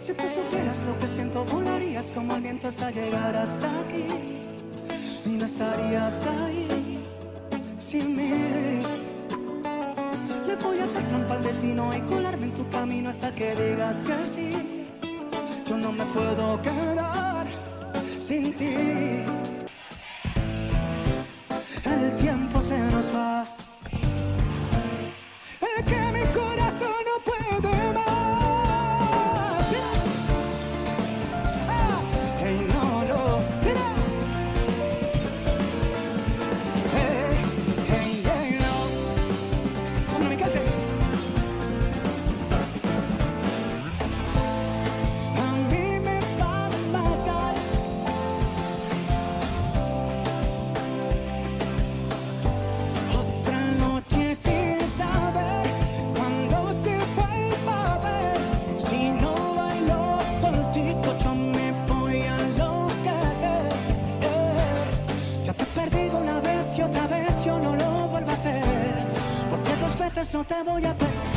Si tú supieras lo que siento, volarías como el viento hasta llegar hasta aquí. Y no estarías ahí sin mí. Le voy a hacer trampa al destino y colarme en tu camino hasta que digas que sí. Yo no me puedo quedar sin ti. El tiempo se nos va. El que veces no te voy a perder.